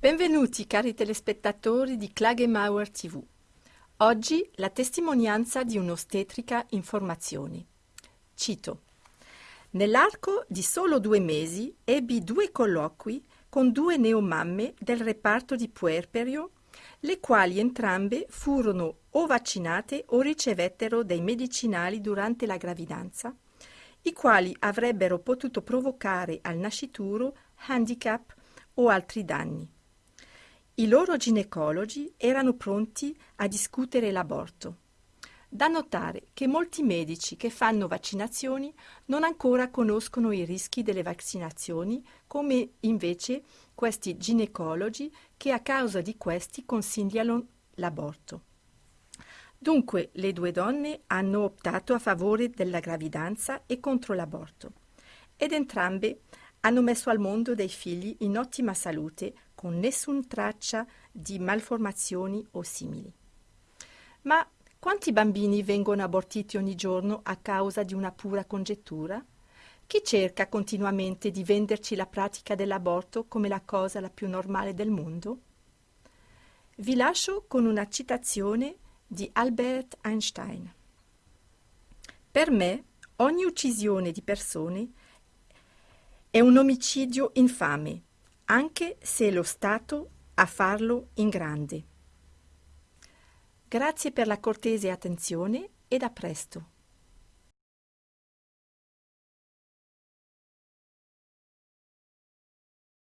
Benvenuti cari telespettatori di Klagemauer TV. Oggi la testimonianza di un'ostetrica in formazione. Cito. Nell'arco di solo due mesi ebbi due colloqui con due neomamme del reparto di puerperio, le quali entrambe furono o vaccinate o ricevettero dei medicinali durante la gravidanza, i quali avrebbero potuto provocare al nascituro handicap o altri danni. I loro ginecologi erano pronti a discutere l'aborto. Da notare che molti medici che fanno vaccinazioni non ancora conoscono i rischi delle vaccinazioni, come invece questi ginecologi che a causa di questi consigliano l'aborto. Dunque le due donne hanno optato a favore della gravidanza e contro l'aborto ed entrambe hanno messo al mondo dei figli in ottima salute con nessuna traccia di malformazioni o simili. Ma quanti bambini vengono abortiti ogni giorno a causa di una pura congettura? Chi cerca continuamente di venderci la pratica dell'aborto come la cosa la più normale del mondo? Vi lascio con una citazione di Albert Einstein. Per me ogni uccisione di persone è un omicidio infame, anche se è lo Stato a farlo in grande. Grazie per la cortese attenzione ed a presto.